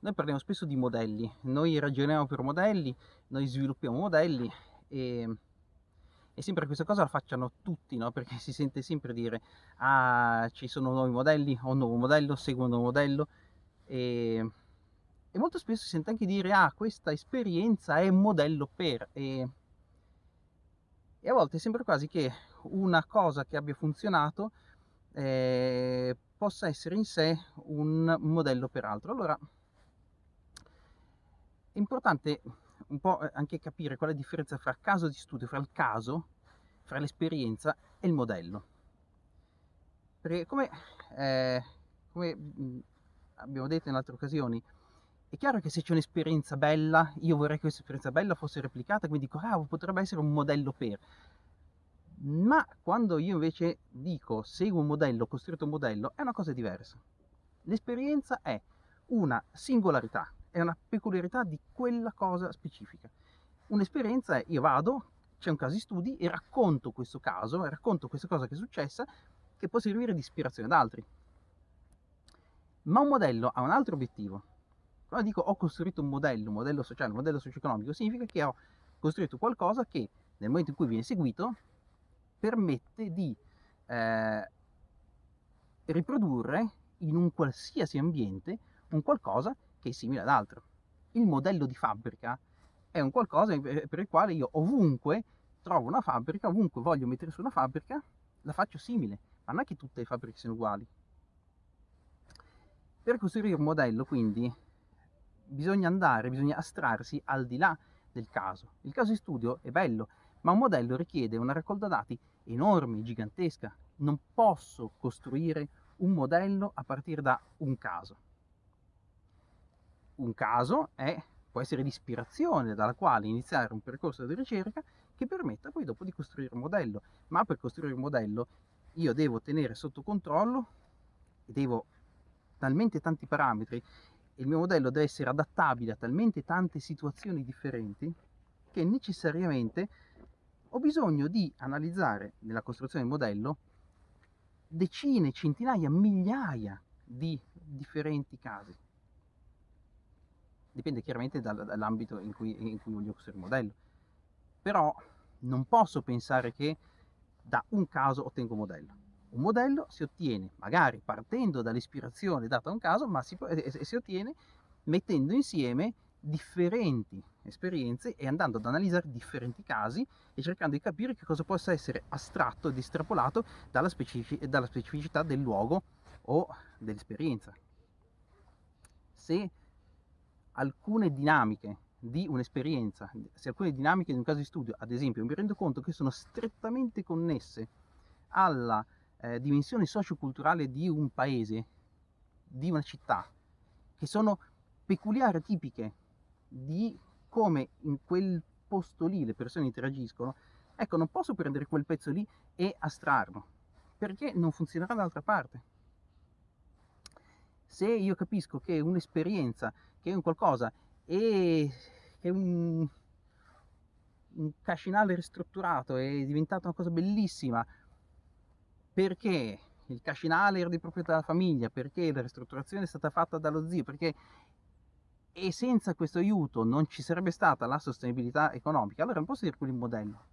noi parliamo spesso di modelli, noi ragioniamo per modelli, noi sviluppiamo modelli e, e sempre questa cosa la facciano tutti, no? perché si sente sempre dire ah ci sono nuovi modelli, ho un nuovo modello, seguo un nuovo modello e, e molto spesso si sente anche dire ah questa esperienza è un modello per e, e a volte sembra quasi che una cosa che abbia funzionato eh, possa essere in sé un modello per altro. Allora importante un po' eh, anche capire qual è la differenza fra caso di studio, fra il caso, fra l'esperienza e il modello. Perché come, eh, come abbiamo detto in altre occasioni, è chiaro che se c'è un'esperienza bella, io vorrei che questa esperienza bella fosse replicata, quindi dico, ah, potrebbe essere un modello per. Ma quando io invece dico, seguo un modello, costruito un modello, è una cosa diversa. L'esperienza è una singolarità, è una peculiarità di quella cosa specifica. Un'esperienza è io vado, c'è un caso di studi e racconto questo caso, racconto questa cosa che è successa, che può servire di ispirazione ad altri. Ma un modello ha un altro obiettivo. Quando dico ho costruito un modello, un modello sociale, un modello socio-economico, significa che ho costruito qualcosa che nel momento in cui viene seguito permette di eh, riprodurre in un qualsiasi ambiente un qualcosa che è simile ad altro. Il modello di fabbrica è un qualcosa per il quale io ovunque trovo una fabbrica, ovunque voglio mettere su una fabbrica, la faccio simile, ma non è che tutte le fabbriche siano uguali. Per costruire un modello, quindi, bisogna andare, bisogna astrarsi al di là del caso. Il caso di studio è bello, ma un modello richiede una raccolta dati enorme, gigantesca. Non posso costruire un modello a partire da un caso un caso è, può essere l'ispirazione dalla quale iniziare un percorso di ricerca che permetta poi dopo di costruire un modello. Ma per costruire un modello io devo tenere sotto controllo, devo talmente tanti parametri, il mio modello deve essere adattabile a talmente tante situazioni differenti che necessariamente ho bisogno di analizzare nella costruzione del modello decine, centinaia, migliaia di differenti casi dipende chiaramente dall'ambito in cui, in cui voglio costruire il modello. Però non posso pensare che da un caso ottengo un modello. Un modello si ottiene magari partendo dall'ispirazione data a un caso, ma si, si ottiene mettendo insieme differenti esperienze e andando ad analizzare differenti casi e cercando di capire che cosa possa essere astratto ed estrapolato dalla, specific dalla specificità del luogo o dell'esperienza. Se alcune dinamiche di un'esperienza, se alcune dinamiche di un caso di studio, ad esempio, mi rendo conto che sono strettamente connesse alla eh, dimensione socioculturale di un paese, di una città, che sono peculiari, tipiche di come in quel posto lì le persone interagiscono, ecco, non posso prendere quel pezzo lì e astrarlo, perché non funzionerà dall'altra parte. Se io capisco che un'esperienza che è un qualcosa e che un, un cascinale ristrutturato è diventata una cosa bellissima. Perché il cascinale era di proprietà della famiglia, perché la ristrutturazione è stata fatta dallo zio, perché e senza questo aiuto non ci sarebbe stata la sostenibilità economica, allora non posso dire quello il modello.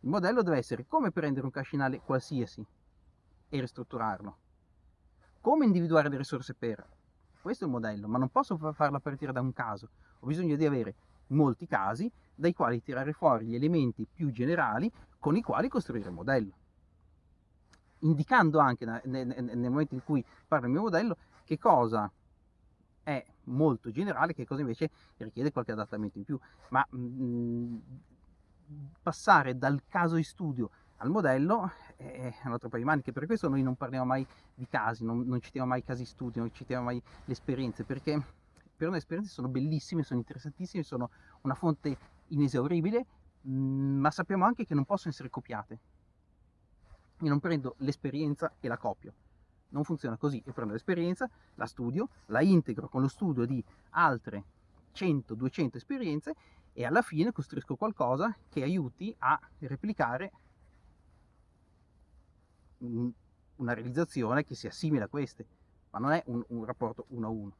Il modello deve essere come prendere un cascinale qualsiasi e ristrutturarlo, come individuare le risorse per, questo è il modello, ma non posso farla partire da un caso. Ho bisogno di avere molti casi dai quali tirare fuori gli elementi più generali con i quali costruire il modello. Indicando anche nel momento in cui parlo del mio modello che cosa è molto generale, che cosa invece richiede qualche adattamento in più. Ma mh, mm, passare dal caso di studio al modello è un altro paio di maniche, per questo noi non parliamo mai di casi, non, non citiamo mai casi studio, non citiamo mai le esperienze, perché per noi le esperienze sono bellissime, sono interessantissime, sono una fonte inesauribile, mm, ma sappiamo anche che non possono essere copiate. Io non prendo l'esperienza e la copio, non funziona così, io prendo l'esperienza, la studio, la integro con lo studio di altre 100-200 esperienze e alla fine costruisco qualcosa che aiuti a replicare una realizzazione che sia simile a queste, ma non è un, un rapporto uno a uno.